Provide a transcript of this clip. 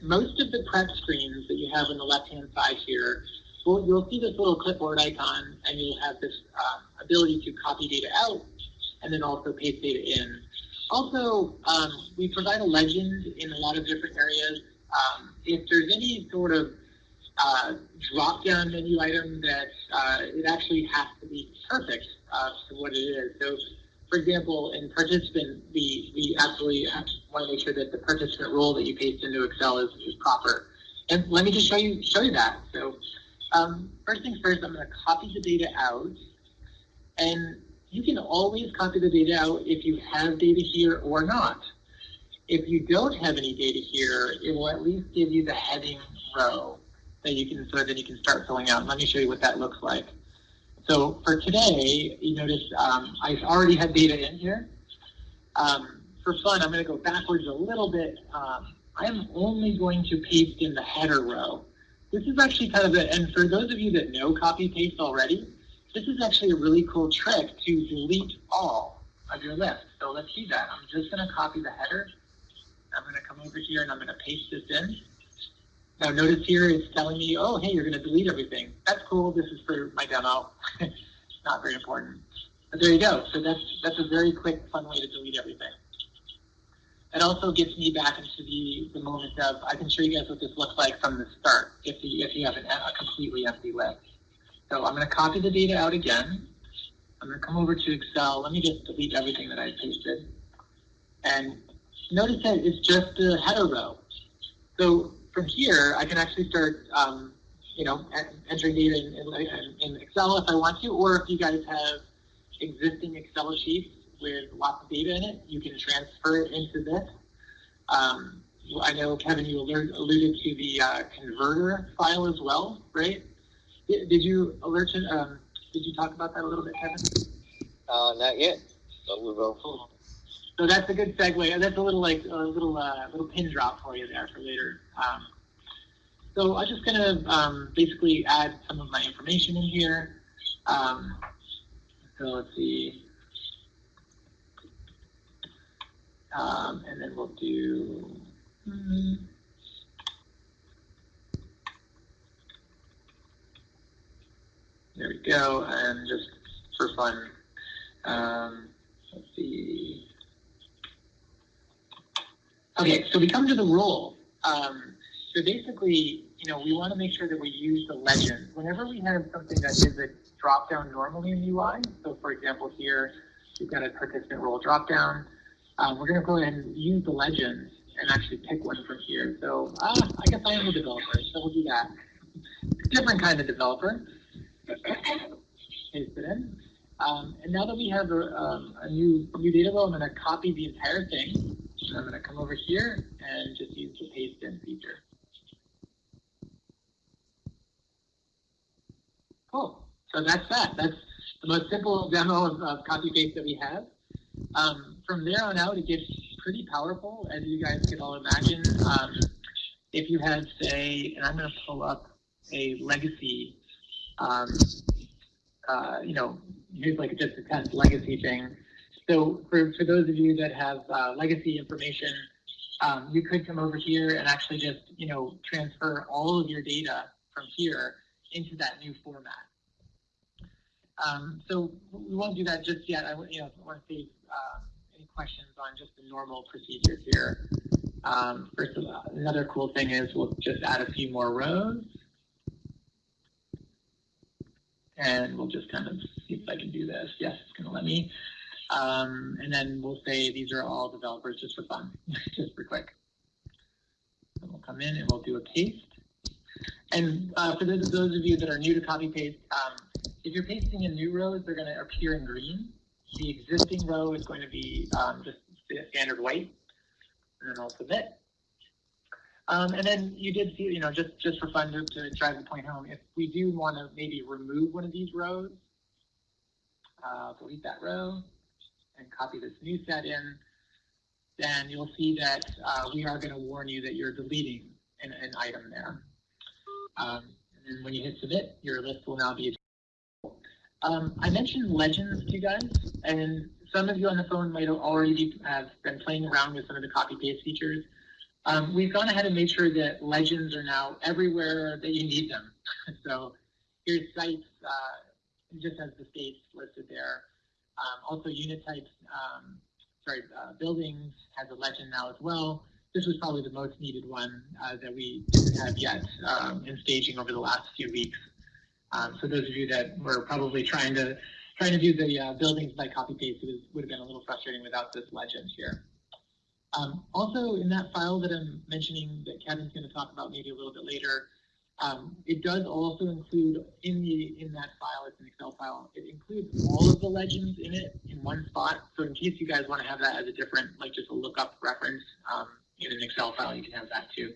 most of the prep screens that you have on the left-hand side here, well, you'll see this little clipboard icon, and you'll have this um, ability to copy data out and then also paste data in. Also, um, we provide a legend in a lot of different areas. Um, if there's any sort of uh, drop-down menu item that uh, it actually has to be perfect uh, for what it is. So, for example, in participant, we, we absolutely want to make sure that the participant role that you paste into Excel is, is proper. And let me just show you show you that. So, um, first things first, I'm going to copy the data out, and you can always copy the data out if you have data here or not. If you don't have any data here, it will at least give you the heading row that you can so that you can start filling out. Let me show you what that looks like. So for today, you notice um, I've already had data in here. Um, for fun, I'm going to go backwards a little bit. Um, I'm only going to paste in the header row. This is actually kind of a, and for those of you that know copy paste already, this is actually a really cool trick to delete all of your list. So let's see that. I'm just going to copy the header. I'm going to come over here and I'm going to paste this in. Now notice here it's telling me, oh, hey, you're going to delete everything. That's cool. This is for my demo. it's not very important. But there you go. So that's, that's a very quick, fun way to delete everything. It also gets me back into the, the moment of, I can show you guys what this looks like from the start if you, if you have an, a completely empty list. So I'm going to copy the data out again. I'm going to come over to Excel. Let me just delete everything that I pasted. And notice that it's just a header row. So from here, I can actually start, um, you know, entering data in, in, in, Excel if I want to, or if you guys have existing Excel sheets with lots of data in it, you can transfer it into this. Um, I know, Kevin, you alluded to the uh, converter file as well, right? Did, did you alert um, did you talk about that a little bit, Kevin? Uh, not yet, but we will. Cool. So that's a good segue. That's a little like a little uh, little pin drop for you there for later. Um, so I'm just gonna um, basically add some of my information in here. Um, so let's see. Um, and then we'll do. Hmm, there we go. And just for fun, um, let's see. Okay, so we come to the role. Um, so basically, you know, we want to make sure that we use the legend. Whenever we have something that is a drop-down normally in UI, so for example here, we've got a participant role drop-down, um, we're going to go ahead and use the legend and actually pick one from here. So uh, I guess I am a developer, so we'll do that. Different kind of developer. Paste it in. Um, and now that we have a, um, a new new data row, I'm going to copy the entire thing. I'm going to come over here and just use the paste in feature. Cool. So that's that. That's the most simple demo of, of copy paste that we have. Um, from there on out, it gets pretty powerful, as you guys can all imagine. Um, if you had, say, and I'm going to pull up a legacy, um, uh, you know, here's like just a test legacy thing. So for, for those of you that have uh, legacy information, um, you could come over here and actually just, you know, transfer all of your data from here into that new format. Um, so we won't do that just yet. I you know, want to see uh, any questions on just the normal procedures here. Um, first of all, another cool thing is we'll just add a few more rows. And we'll just kind of see if I can do this. Yes, it's going to let me. Um, and then we'll say these are all developers just for fun, just for quick. And we'll come in and we'll do a paste. And uh, for those, those of you that are new to copy paste, um, if you're pasting in new rows, they're going to appear in green. The existing row is going to be um, just standard white. And then I'll submit. Um, and then you did see, you know, just, just for fun to, to drive the point home, if we do want to maybe remove one of these rows, uh, delete that row, and copy this new set in, then you'll see that uh, we are going to warn you that you're deleting an, an item there. Um, and when you hit submit, your list will now be um, I mentioned legends to you guys, and some of you on the phone might already have been playing around with some of the copy paste features. Um, we've gone ahead and made sure that legends are now everywhere that you need them. so here's sites, uh, just as the states listed there. Um, also unit types, um, sorry, uh, buildings has a legend now as well. This was probably the most needed one uh, that we didn't have yet um, in staging over the last few weeks. Um, so those of you that were probably trying to trying to do the uh, buildings by copy paste, it would have been a little frustrating without this legend here. Um, also, in that file that I'm mentioning that Kevin's going to talk about maybe a little bit later, um, it does also include in the in that file, it's an Excel file, it includes all of the legends in it in one spot. So in case you guys want to have that as a different, like just a lookup reference um, in an Excel file, you can have that too.